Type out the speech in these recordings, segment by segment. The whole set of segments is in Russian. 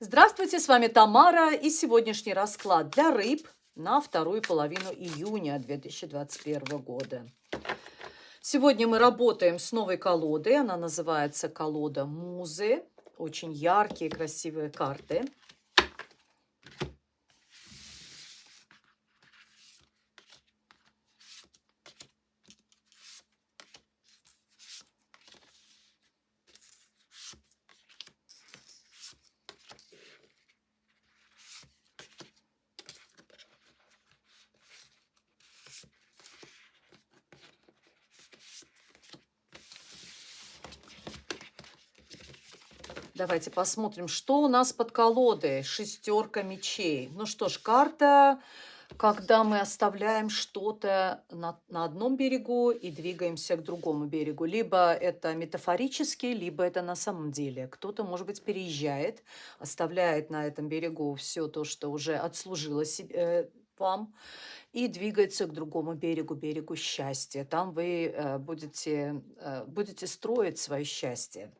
Здравствуйте, с вами Тамара и сегодняшний расклад для рыб на вторую половину июня 2021 года. Сегодня мы работаем с новой колодой, она называется колода Музы. Очень яркие, красивые карты. Давайте посмотрим, что у нас под колодой. Шестерка мечей. Ну что ж, карта, когда мы оставляем что-то на, на одном берегу и двигаемся к другому берегу. Либо это метафорически, либо это на самом деле. Кто-то, может быть, переезжает, оставляет на этом берегу все то, что уже отслужило себе, э, вам, и двигается к другому берегу, берегу счастья. Там вы э, будете, э, будете строить свое счастье.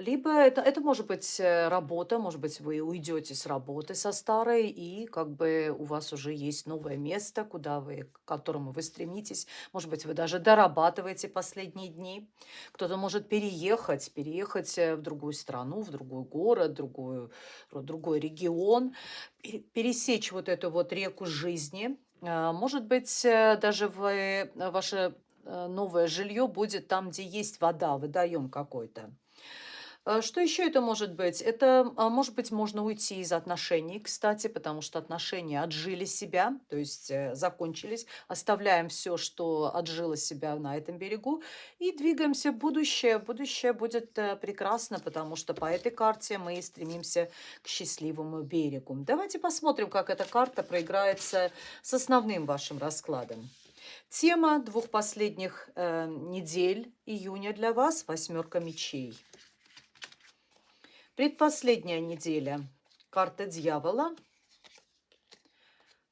Либо это, это может быть э, работа, может быть, вы уйдете с работы со старой, и как бы у вас уже есть новое место, куда вы, к которому вы стремитесь. Может быть, вы даже дорабатываете последние дни. Кто-то может переехать, переехать э, в другую страну, в другой город, другую, другой регион, пересечь вот эту вот реку жизни. А, может быть, э, даже вы, ваше новое жилье будет там, где есть вода, водоем какой-то. А, что еще это может быть? Это, а, может быть, можно уйти из отношений, кстати, потому что отношения отжили себя, то есть э, закончились. Оставляем все, что отжило себя на этом берегу и двигаемся в будущее. Будущее будет э, прекрасно, потому что по этой карте мы стремимся к счастливому берегу. Давайте посмотрим, как эта карта проиграется с основным вашим раскладом. Тема двух последних э, недель июня для вас – восьмерка мечей. Предпоследняя неделя. Карта дьявола.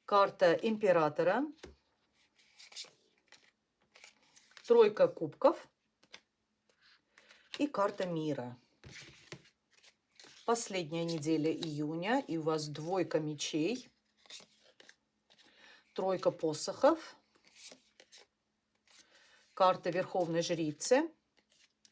Карта императора. Тройка кубков. И карта мира. Последняя неделя июня. И у вас двойка мечей. Тройка посохов. Карта Верховной Жрицы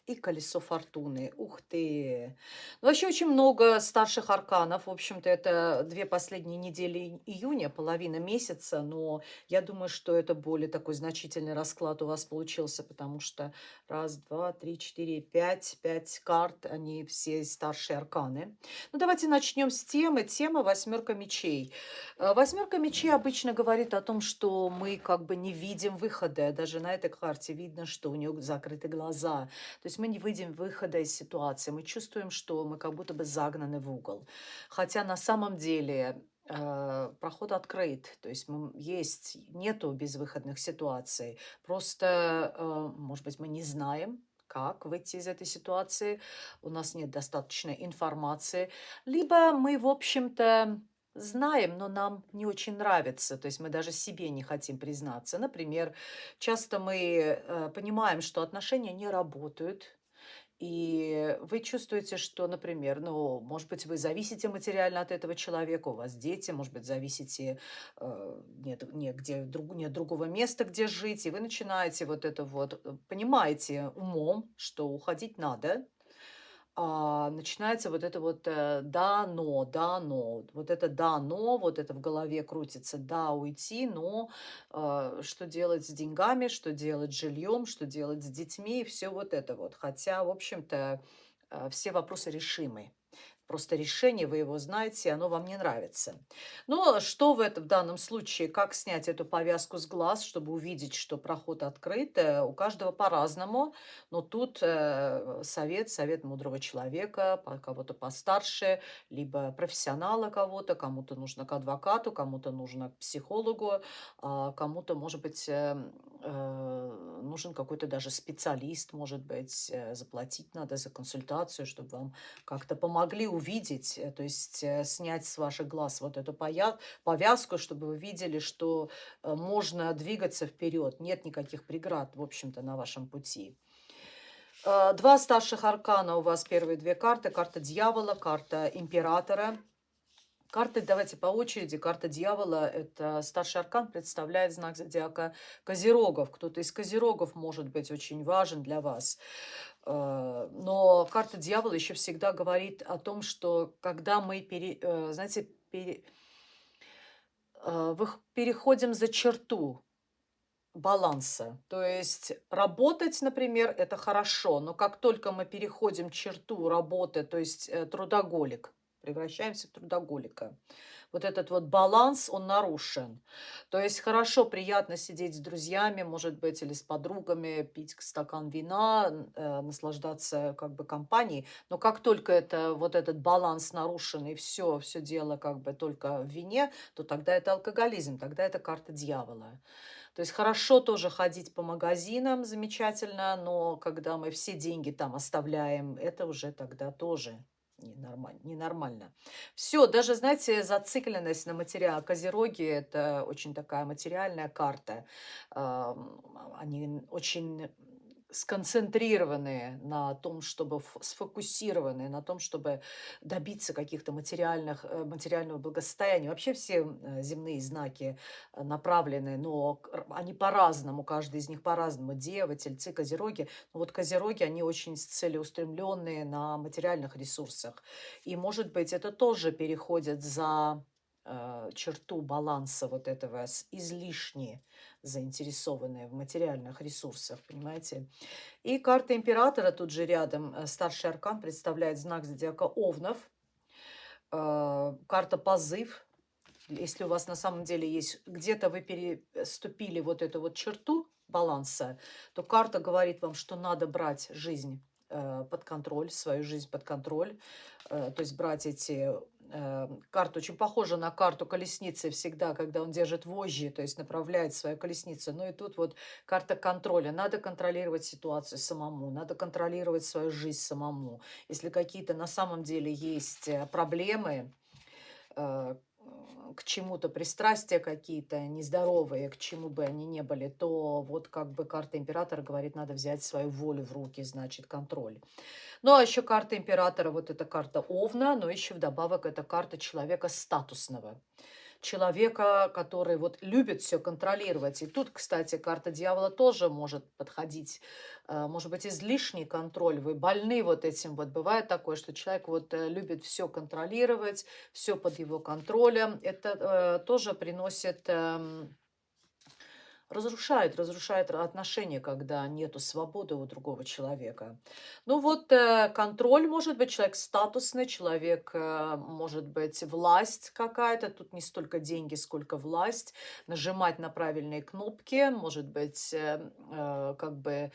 и колесо фортуны. Ух ты! Ну, вообще очень много старших арканов. В общем-то, это две последние недели июня, половина месяца. Но я думаю, что это более такой значительный расклад у вас получился, потому что раз, два, три, четыре, пять, пять карт, они все старшие арканы. Ну, давайте начнем с темы. Тема «Восьмерка мечей». Э, «Восьмерка мечей» обычно говорит о том, что мы как бы не видим выхода. Даже на этой карте видно, что у нее закрыты глаза. То есть есть мы не выйдем выхода из ситуации. Мы чувствуем, что мы как будто бы загнаны в угол. Хотя на самом деле э, проход открыт, то есть есть, нету безвыходных ситуаций. Просто, э, может быть, мы не знаем, как выйти из этой ситуации, у нас нет достаточной информации, либо мы, в общем-то, знаем, но нам не очень нравится, то есть мы даже себе не хотим признаться. Например, часто мы э, понимаем, что отношения не работают, и вы чувствуете, что, например, ну, может быть, вы зависите материально от этого человека, у вас дети, может быть, зависите, э, нет, нет, где, друг, нет другого места, где жить, и вы начинаете вот это вот, э, понимаете умом, что уходить надо, начинается вот это вот э, да, но, да, но. Вот это да, но, вот это в голове крутится да, уйти, но э, что делать с деньгами, что делать с жильем, что делать с детьми, все вот это вот. Хотя, в общем-то, э, все вопросы решимы. Просто решение, вы его знаете, оно вам не нравится. Но что в этом в данном случае, как снять эту повязку с глаз, чтобы увидеть, что проход открыт, э, у каждого по-разному. Но тут э, совет, совет мудрого человека, кого-то постарше, либо профессионала кого-то, кому-то нужно к адвокату, кому-то нужно к психологу, а кому-то, может быть, эм, э, нужен какой-то даже специалист, может быть, заплатить надо за консультацию, чтобы вам как-то помогли увидеть, э, то есть э, снять с ваших глаз вот эту повязку, чтобы вы видели, что э, можно двигаться вперед, нет никаких преград, в общем-то, на вашем пути. Два старших аркана у вас первые две карты. Карта дьявола, карта императора. Карты, давайте по очереди. Карта дьявола – это старший аркан, представляет знак зодиака Козерогов. Кто-то из Козерогов может быть очень важен для вас. Э, но карта дьявола еще всегда говорит о том, что когда мы, пере, э, знаете, пере, переходим за черту, баланса. То есть работать, например, это хорошо, но как только мы переходим черту работы, то есть э, трудоголик, превращаемся в трудоголика. Вот этот вот баланс, он нарушен. То есть хорошо, приятно сидеть с друзьями, может быть, или с подругами, пить стакан вина, э, наслаждаться как бы компанией. Но как только это, вот этот баланс нарушен, и все, все дело как бы только в вине, то тогда это алкоголизм, тогда это карта дьявола. То есть хорошо тоже ходить по магазинам, замечательно, но когда мы все деньги там оставляем, это уже тогда тоже ненормально. ненормально. Все, даже, знаете, зацикленность на материал. Козероги – это очень такая материальная карта. Они очень сконцентрированные на том, чтобы сфокусированные на том, чтобы добиться каких-то материальных, э, материального благосостояния. Вообще все земные знаки э, направлены, но они по-разному, каждый из них по-разному. Дева, тельцы, козероги. Но вот козероги, они очень целеустремленные на материальных ресурсах. И, может быть, это тоже переходит за черту баланса вот этого излишне заинтересованные в материальных ресурсах, понимаете. И карта императора тут же рядом, э, старший аркан представляет знак зодиака Овнов, э, карта позыв. Если у вас на самом деле есть, где-то вы переступили вот эту вот черту баланса, то карта говорит вам, что надо брать жизнь э, под контроль, свою жизнь под контроль, то есть брать эти э, карта очень похожа на карту колесницы всегда, когда он держит вожжи, то есть направляет свою колесницу. Ну и тут вот карта контроля. Надо контролировать ситуацию самому, надо контролировать свою жизнь самому. Если какие-то на самом деле есть э, проблемы, э, к чему-то пристрастия какие-то нездоровые, к чему бы они ни были, то вот как бы карта императора говорит, надо взять свою волю в руки, значит, контроль. Ну, а еще карта императора, вот эта карта Овна, но еще вдобавок это карта человека статусного человека, который вот любит все контролировать. И тут, кстати, карта дьявола тоже может подходить. Э, может быть, излишний контроль. Вы больны вот этим. Вот бывает такое, что человек вот э, любит все контролировать, все под его контролем. Это э, тоже приносит... Разрушает, разрушает отношения, когда нету свободы у другого человека. Ну вот э, контроль может быть, человек статусный, человек э, может быть власть какая-то, тут не столько деньги, сколько власть, нажимать на правильные кнопки, может быть э, как бы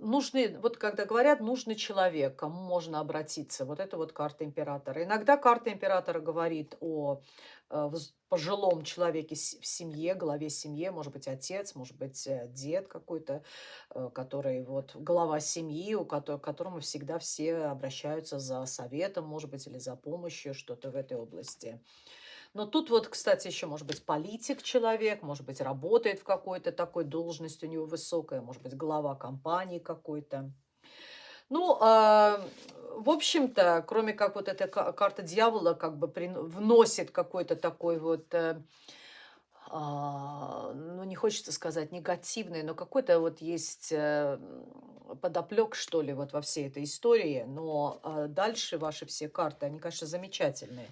нужный, вот когда говорят, нужный человек, кому можно обратиться. Вот это вот карта императора. Иногда карта императора говорит о Э, пожилом человеке в семье, главе семьи, может быть, отец, может быть, э, дед какой-то, э, который вот глава семьи, у которого, к которому всегда все обращаются за советом, может быть, или за помощью, что-то в этой области. Но тут вот, кстати, еще может быть политик человек, может быть, работает в какой-то такой должности у него высокая, может быть, глава компании какой-то. Ну, э, в общем-то, кроме как вот эта карта дьявола как бы вносит какой-то такой вот... Э, э, ну, не хочется сказать негативный, но какой-то вот есть э, подоплек, что ли, вот во всей этой истории. Но э, дальше ваши все карты, они, конечно, замечательные.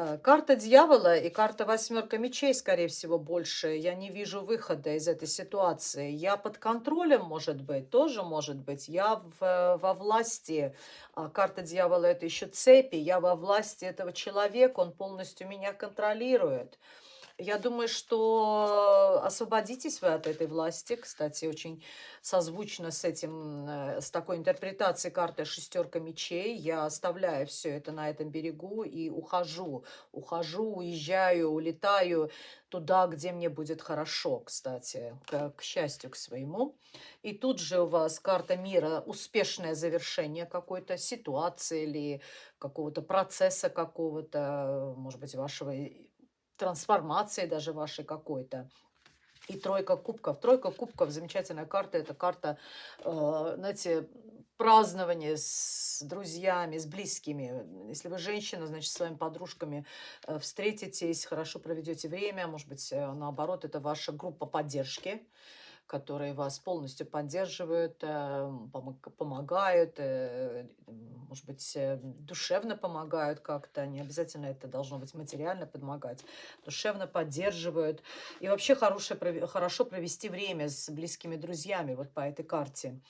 Э, карта дьявола и карта восьмерка мечей, скорее всего, больше. Я не вижу выхода из этой ситуации. Я под контролем, может быть, тоже может быть. Я в, во власти. А карта дьявола – это еще цепи. Я во власти этого человека, он полностью меня контролирует. Я думаю, что освободитесь вы от этой власти. Кстати, очень созвучно с этим, э, с такой интерпретацией карты шестерка мечей. Я оставляю все это на этом берегу и ухожу. Ухожу, уезжаю, улетаю туда, где мне будет хорошо, кстати, к, к счастью к своему. И тут же у вас карта мира, успешное завершение какой-то ситуации или какого-то процесса какого-то, может быть, вашего трансформации даже вашей какой-то. и тройка кубков. Тройка кубков, замечательная карта. Это карта, э, знаете, празднования с друзьями, с близкими. Если вы женщина, значит, с своими подружками э, встретитесь, хорошо проведете время. Может быть, э, наоборот, это ваша группа поддержки которые вас полностью поддерживают, э, помогают, э, может быть, э, душевно помогают как-то, не обязательно это должно быть материально помогать, душевно поддерживают. И вообще хорошее, хорошо провести время с близкими друзьями вот по этой карте.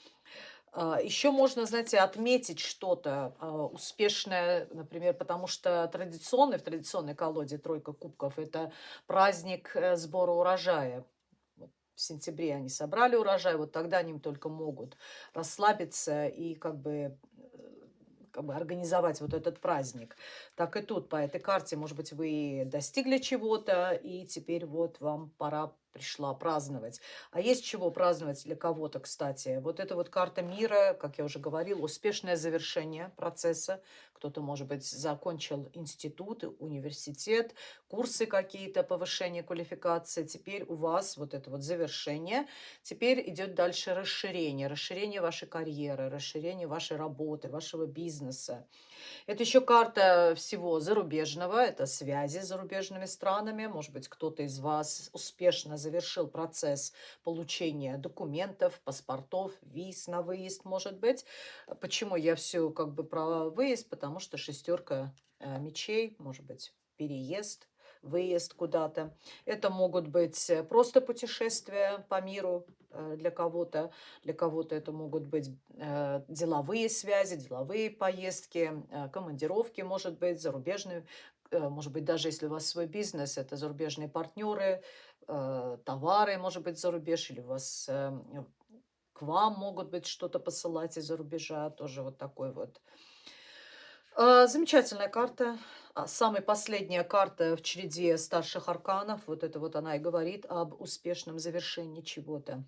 А, Еще можно, знаете, отметить что-то а, успешное, например, потому что традиционный, в традиционной колоде тройка кубков – это праздник сбора урожая в сентябре они собрали урожай, вот тогда они только могут расслабиться и как бы э, как бы организовать вот этот праздник. Так и тут по этой карте, может быть, вы достигли чего-то, и теперь вот вам пора пришла праздновать. А есть чего праздновать для кого-то, кстати. Вот эта вот карта мира, как я уже говорила, успешное завершение процесса. Кто-то, может быть, закончил институт, университет, курсы какие-то, повышение квалификации. Теперь у вас вот это вот завершение. Теперь идет дальше расширение. Расширение вашей карьеры, расширение вашей работы, вашего бизнеса. Это еще карта всего зарубежного, это связи с зарубежными странами. Может быть, кто-то из вас успешно завершил процесс получения документов, паспортов, виз на выезд, может быть. Почему я все как бы про выезд? Потому что шестерка э, мечей, может быть, переезд, выезд куда-то. Это могут быть э, просто путешествия по миру э, для кого-то. Для кого-то это могут быть э, деловые связи, деловые поездки, командировки, может быть, зарубежные. Может быть, даже если у вас свой бизнес, это зарубежные партнеры, товары, может быть, за рубеж, или у вас к вам могут быть что-то посылать из-за рубежа, тоже вот такой вот. Замечательная карта. А, самая последняя карта в череде старших арканов, вот это вот она и говорит об успешном завершении чего-то.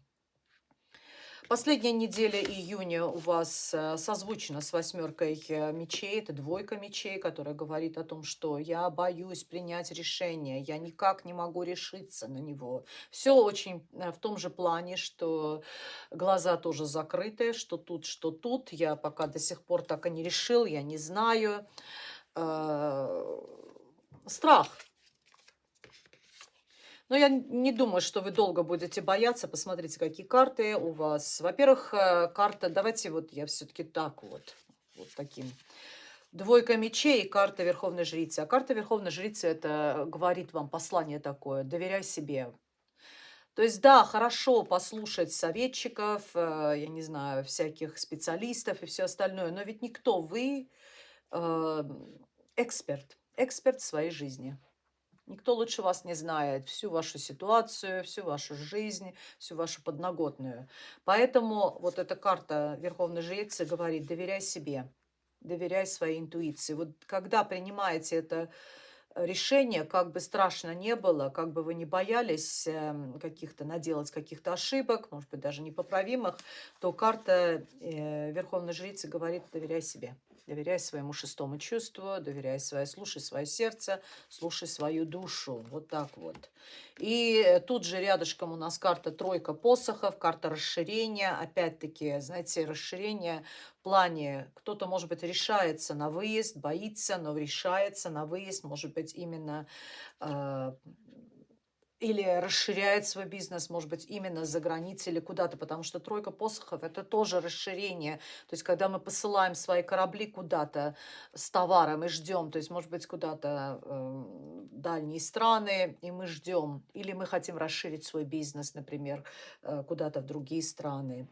Последняя неделя июня у вас э, созвучена с восьмеркой э, мечей. Это двойка мечей, которая говорит о том, что я боюсь принять решение, я никак не могу решиться на него. Все очень э, в том же плане, что глаза тоже закрыты, что тут, что тут. Я пока до сих пор так и не решил, я не знаю. Страх. Но я не думаю, что вы долго будете бояться. Посмотрите, какие карты у вас. Во-первых, э, карта, давайте вот я все-таки так вот, вот таким. Двойка мечей и карта Верховной Жрицы. А карта Верховной Жрицы, это говорит вам послание такое, доверяй себе. То есть, да, хорошо послушать советчиков, э, я не знаю, всяких специалистов и все остальное, но ведь никто вы эксперт, эксперт в своей жизни. Никто лучше вас не знает всю вашу ситуацию, всю вашу жизнь, всю вашу подноготную. Поэтому вот эта карта Верховной Жрицы говорит, доверяй себе, доверяй своей интуиции. Вот когда принимаете это решение, как бы страшно не было, как бы вы не боялись эм, каких-то наделать каких-то ошибок, может быть, даже непоправимых, то карта э, Верховной Жрицы говорит, доверяй себе. Доверяй своему шестому чувству, доверяй свое, слушай свое сердце, слушай свою душу. Вот так вот. И э, тут же рядышком у нас карта тройка посохов, карта расширения. Опять-таки, знаете, расширение в плане, кто-то, может быть, решается на выезд, боится, но решается на выезд, может быть, именно э, или расширяет свой бизнес, может быть, именно за границей или куда-то, потому что тройка посохов – это тоже расширение. То есть, когда мы посылаем свои корабли куда-то с товаром и ждем, то есть, может быть, куда-то э, дальние страны, и мы ждем, или мы хотим расширить свой бизнес, например, э, куда-то в другие страны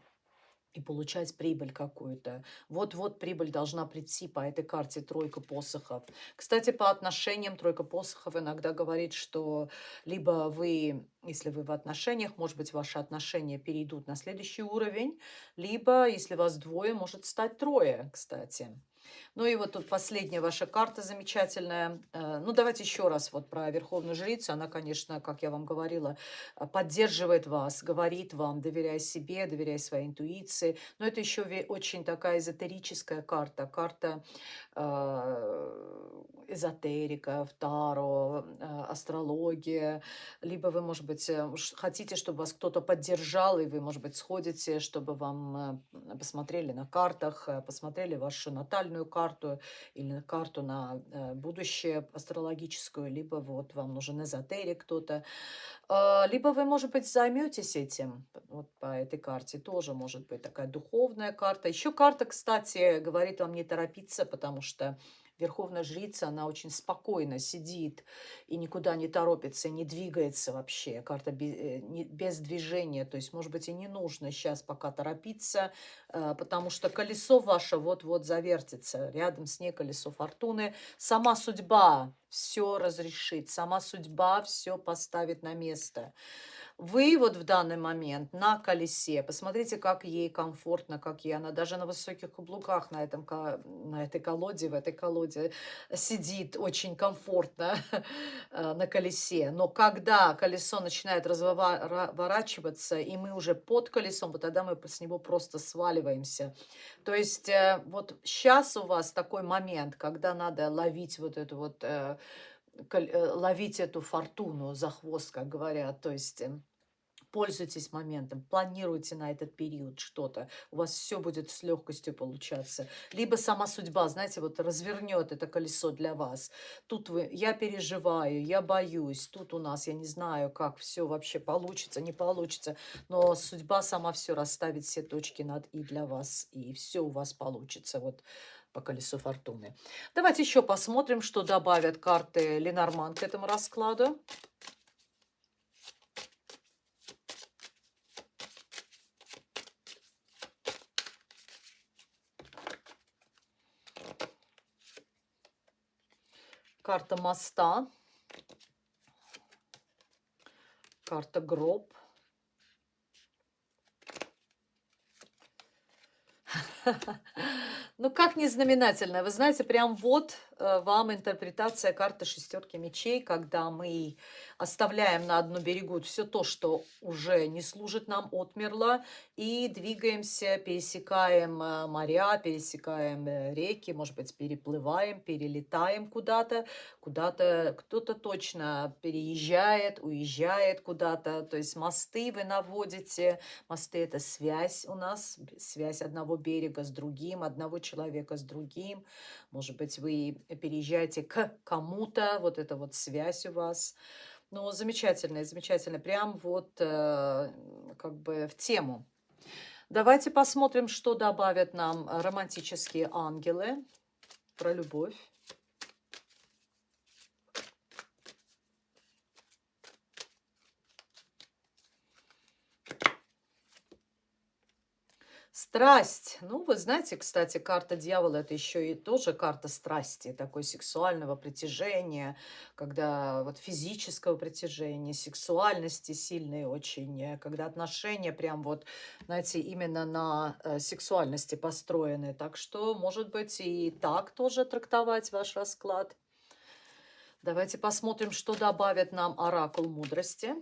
и получать прибыль какую-то. Вот-вот прибыль должна прийти по этой карте тройка посохов. Кстати, по отношениям тройка посохов иногда говорит, что либо вы, если вы в отношениях, может быть, ваши отношения перейдут на следующий уровень, либо, если вас двое, может стать трое, кстати. Ну и вот тут последняя ваша карта замечательная. Э, ну, давайте еще раз вот про Верховную Жрицу. Она, конечно, как я вам говорила, э, поддерживает вас, говорит вам, доверяй себе, доверяй своей интуиции. Но это еще очень такая эзотерическая карта. Карта э, эзотерика, таро, астрология, либо вы, может быть, хотите, чтобы вас кто-то поддержал, и вы, может быть, сходите, чтобы вам посмотрели на картах, посмотрели вашу натальную карту или карту на будущее астрологическую, либо вот вам нужен эзотерик кто-то, а, либо вы, может быть, займетесь этим, вот по этой карте тоже может быть такая духовная карта. Еще карта, кстати, говорит вам не торопиться, потому что Верховная жрица, она очень спокойно сидит и никуда не торопится, не двигается вообще. Карта э, без движения, то есть, может быть, и не нужно сейчас пока торопиться, э, потому что колесо ваше вот-вот завертится. Рядом с ней колесо фортуны. Сама судьба все разрешит, сама судьба все поставит на место вы вот в данный момент на колесе, посмотрите, как ей комфортно, как ей она даже на высоких каблуках на, этом, на этой колоде, в этой колоде сидит очень комфортно э, на колесе. Но когда колесо начинает разворачиваться, и мы уже под колесом, вот тогда мы с него просто сваливаемся. То есть э, вот сейчас у вас такой момент, когда надо ловить вот эту вот э, ловить эту фортуну за хвост, как говорят. То есть пользуйтесь моментом, планируйте на этот период что-то, у вас все будет с легкостью получаться. Либо сама судьба, знаете, вот развернет это колесо для вас. Тут вы, я переживаю, я боюсь, тут у нас, я не знаю, как все вообще получится, не получится, но судьба сама все расставит, все точки над «и» для вас, и все у вас получится. Вот по колесу фортуны. Давайте еще посмотрим, что добавят карты Ленорман к этому раскладу. Карта моста, карта гроб. Ну, как не знаменательно. Вы знаете, прям вот вам интерпретация карты шестерки мечей, когда мы оставляем на одну берегу все то, что уже не служит нам, отмерло, и двигаемся, пересекаем э, моря, пересекаем э, реки, может быть, переплываем, перелетаем куда-то, куда-то кто-то точно переезжает, уезжает куда-то, то есть мосты вы наводите, мосты это связь у нас, связь одного берега с другим, одного человека с другим. Может быть, вы переезжаете к кому-то, вот эта вот связь у вас. Ну, замечательно, замечательно. Прям вот э, как бы в тему. Давайте посмотрим, что добавят нам романтические ангелы про любовь. Страсть. Ну, вы знаете, кстати, карта дьявола– это еще и тоже карта страсти, такой сексуального притяжения, когда вот физического притяжения, сексуальности сильной очень, э, когда отношения прям вот, знаете, именно на э, сексуальности построены. Так что, может быть, и так тоже трактовать ваш расклад. Давайте посмотрим, что добавит нам оракул мудрости.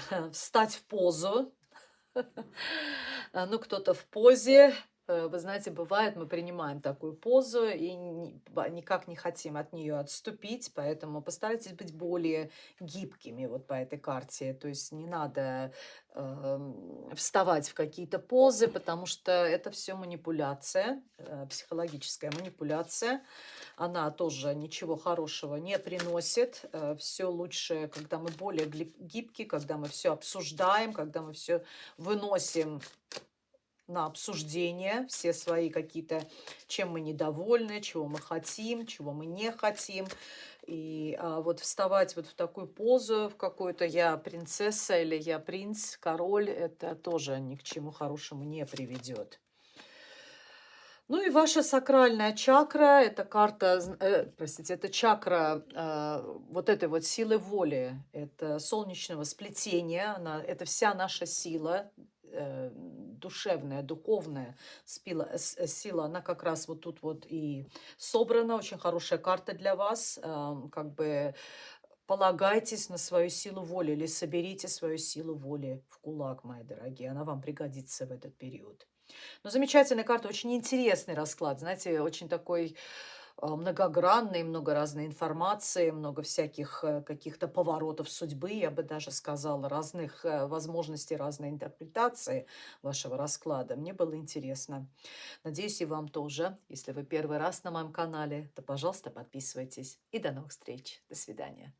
встать в позу. Ну, кто-то в позе, вы знаете, бывает, мы принимаем такую позу и никак не хотим от нее отступить, поэтому постарайтесь быть более гибкими вот по этой карте. То есть не надо э, вставать в какие-то позы, потому что это все манипуляция, э, психологическая манипуляция. Она тоже ничего хорошего не приносит. Э, все лучше, когда мы более гибкие, когда мы все обсуждаем, когда мы все выносим на обсуждение все свои какие-то, чем мы недовольны, чего мы хотим, чего мы не хотим. И а, вот вставать вот в такую позу, в какую-то я принцесса или я принц, король, это тоже ни к чему хорошему не приведет. Ну и ваша сакральная чакра, это карта, э, простите, это чакра э, вот этой вот силы воли, это солнечного сплетения, она, это вся наша сила, душевная, духовная сила, э, сила, она как раз вот тут вот и собрана. Очень хорошая карта для вас. Э, как бы полагайтесь на свою силу воли или соберите свою силу воли в кулак, мои дорогие. Она вам пригодится в этот период. Ну, замечательная карта, очень интересный расклад, знаете, очень такой а, многогранный, много разной информации, много всяких э, каких-то поворотов судьбы, я бы даже сказала, разных э, возможностей, разной интерпретации вашего расклада. Мне было интересно. Надеюсь, и вам тоже. Если вы первый раз на моем канале, то, пожалуйста, подписывайтесь. И до новых встреч. До свидания.